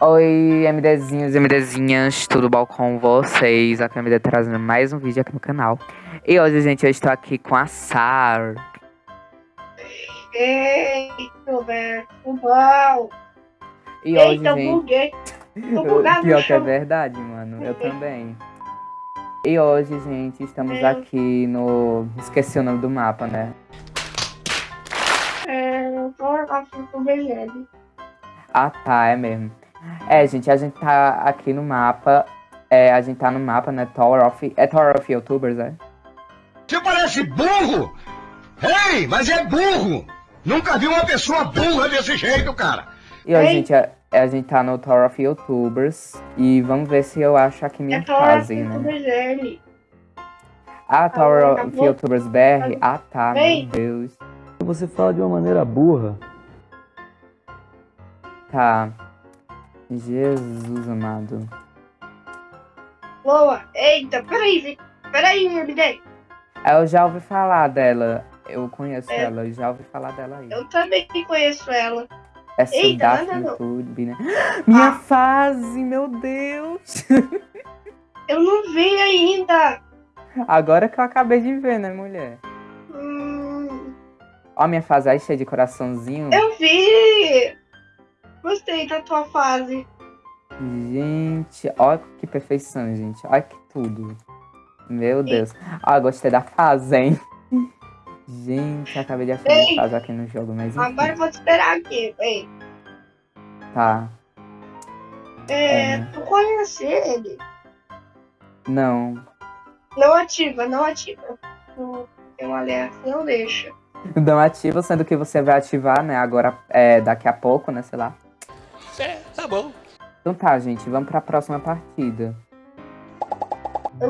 Oi, MDzinhos e MDzinhas, tudo bom com vocês? Aqui é a MD trazendo mais um vídeo aqui no canal. E hoje, gente, eu estou aqui com a Sar. Ei, Roberto, tudo bom? E hoje, Eita, eu gente... buguei. Tô bugado no Pior que é verdade, mano. Eu também. E hoje, gente, estamos É. aqui no... Esqueci o nome do mapa, né? É, eu tô aqui com o Belém. Ah, tá, é mesmo. É, gente, a gente tá aqui no mapa. É, a gente tá no mapa, né? Tower of... É Tower of Youtubers, é? Você parece burro! Ei, mas é burro! Nunca vi uma pessoa burra desse jeito, cara! E hoje, Ei. gente, a, a gente tá no Tower of Youtubers. E vamos ver se eu acho aqui minha É fase, né? Belém. Ah, Tower of acabou. Youtubers BR? Ah, tá, Ei. meu Deus. Você fala de uma maneira burra. Tá. Jesus amado. Boa. Eita, peraí, peraí, MD. Eu já ouvi falar dela. Eu conheço É. ela, eu já ouvi falar dela aí. Eu também conheço ela. Essa Eita, Daphne não, não. Tube, né? Minha Ah. fase, meu Deus! Eu não vi ainda. Agora que eu acabei de ver, né, mulher? Hum, Ó, minha fase aí cheia de coraçãozinho. eu vi. Gostei da tua fase. Gente, ó que perfeição, gente. Olha que tudo. Meu Deus. Ó, gostei da fase, hein? Gente, acabei de minha Ei. fase aqui no jogo, mas enfim. Agora eu vou te esperar aqui. Ei. Tá. É, É. tu conhece ele? Não. Não ativa, não ativa. Tem uma alerta, não deixa. Não ativa, sendo que você vai ativar, né? Agora, é, daqui a pouco, né? Sei lá. Tá bom. Então tá, gente, vamos pra próxima partida.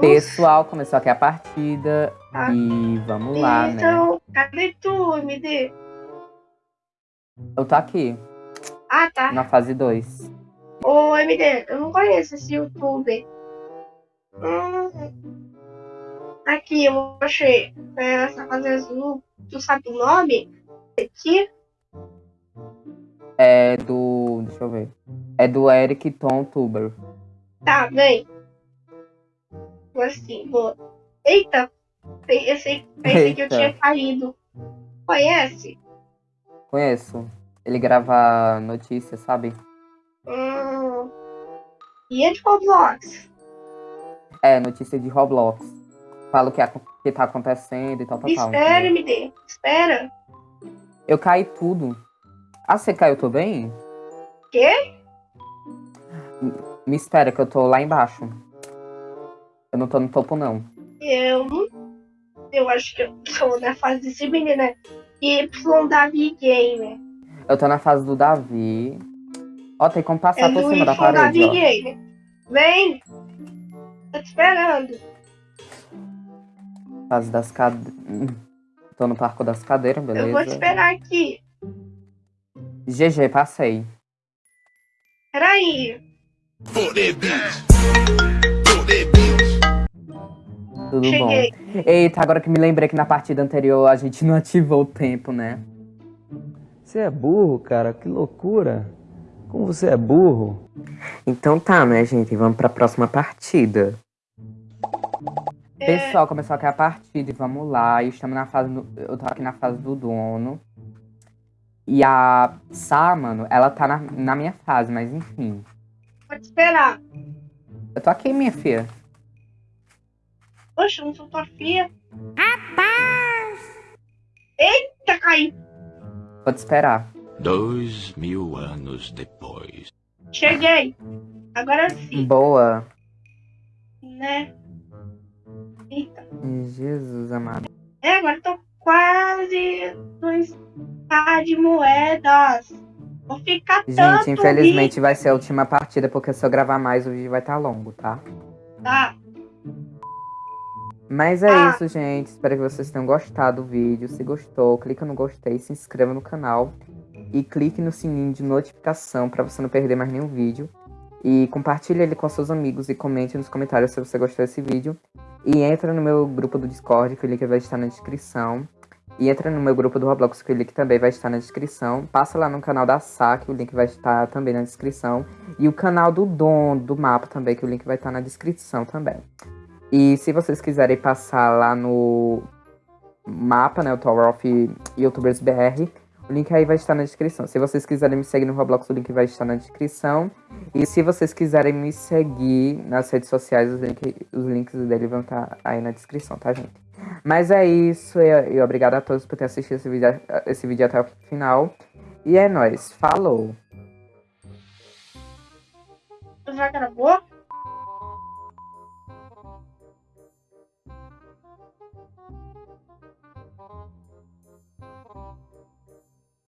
Pessoal, começou aqui a partida. Tá. E vamos lá, né? Então, cadê tu, MD? Eu tô aqui, Ah, tá. na fase 2. Ô, MD, eu não conheço esse youtuber. Hum, aqui, eu achei. É, essa fase azul. Tu sabe o nome? Aqui? É do. Deixa eu ver. É do Eric Tom Tuber. Tá, vem. Assim, vou. Eita! Pensei, pensei que eu Eita. tinha caído. Conhece? Conheço. Ele grava notícias, sabe? Hum. E é de Roblox? É, notícia de Roblox. Fala o que, acon- que tá acontecendo e tal, tal, tal. Espera? MD. Espera. Eu caí tudo. Ah, você caiu também? Quê? Me espera que eu tô lá embaixo. Eu não tô no topo, não. Eu. Eu acho que eu sou na fase desse menino, né? Y Davi Gamer. Eu tô na fase do Davi. Ó, tem como passar É por cima da Y parede, Davi ó. Gamer. Vem! Tô te esperando. Fase das cadeiras. Tô no parco das cadeiras, Eu vou te beleza? esperar aqui. GG, passei. Peraí. Tudo Cheguei. bom. Eita, agora que me lembrei que na partida anterior a gente não ativou o tempo, né? Você é burro, cara. Que loucura. Como você é burro. Então tá, né, gente? Vamos pra próxima partida. É, Pessoal, começou aqui a partida e vamos lá. E estamos na fase. do- Eu tô aqui na fase do dono. E a Sá, mano, ela tá na, na minha fase, mas enfim. Esperar. Eu tô aqui, minha filha. Poxa, eu não sou tua filha. Rapaz! Eita, caí. Vou te esperar. Dois mil anos depois. Cheguei. Agora sim, Boa. né? Eita. Jesus amado. É, agora tô quase dois par de moedas. Vou ficar tanto Gente, infelizmente vai ser a última partida, porque se eu gravar mais, o vídeo vai estar longo, tá? rico, Tá. Mas é Ah. isso, gente. Espero que vocês tenham gostado do vídeo. Se gostou, clica no gostei, se inscreva no canal e clique no sininho de notificação para você não perder mais nenhum vídeo. E compartilhe ele com seus amigos e comente nos comentários se você gostou desse vídeo. E entra no meu grupo do Discord, que o link vai estar na descrição. E entra no meu grupo do Roblox, que o link também vai estar na descrição. Passa lá no canal da que o link vai estar também na descrição. E o canal do Dom, do mapa também, que o link vai estar na descrição também. E se vocês quiserem passar lá no mapa, né, o Tower of YouTubers BR, o link aí vai estar na descrição. Se vocês quiserem me seguir no Roblox, o link vai estar na descrição. E se vocês quiserem me seguir nas redes sociais, os, link, os links dele vão estar aí na descrição, tá, gente? Mas é isso, e, e obrigado a todos por ter assistido esse vídeo, esse vídeo até o final. E é nóis, falou! Já?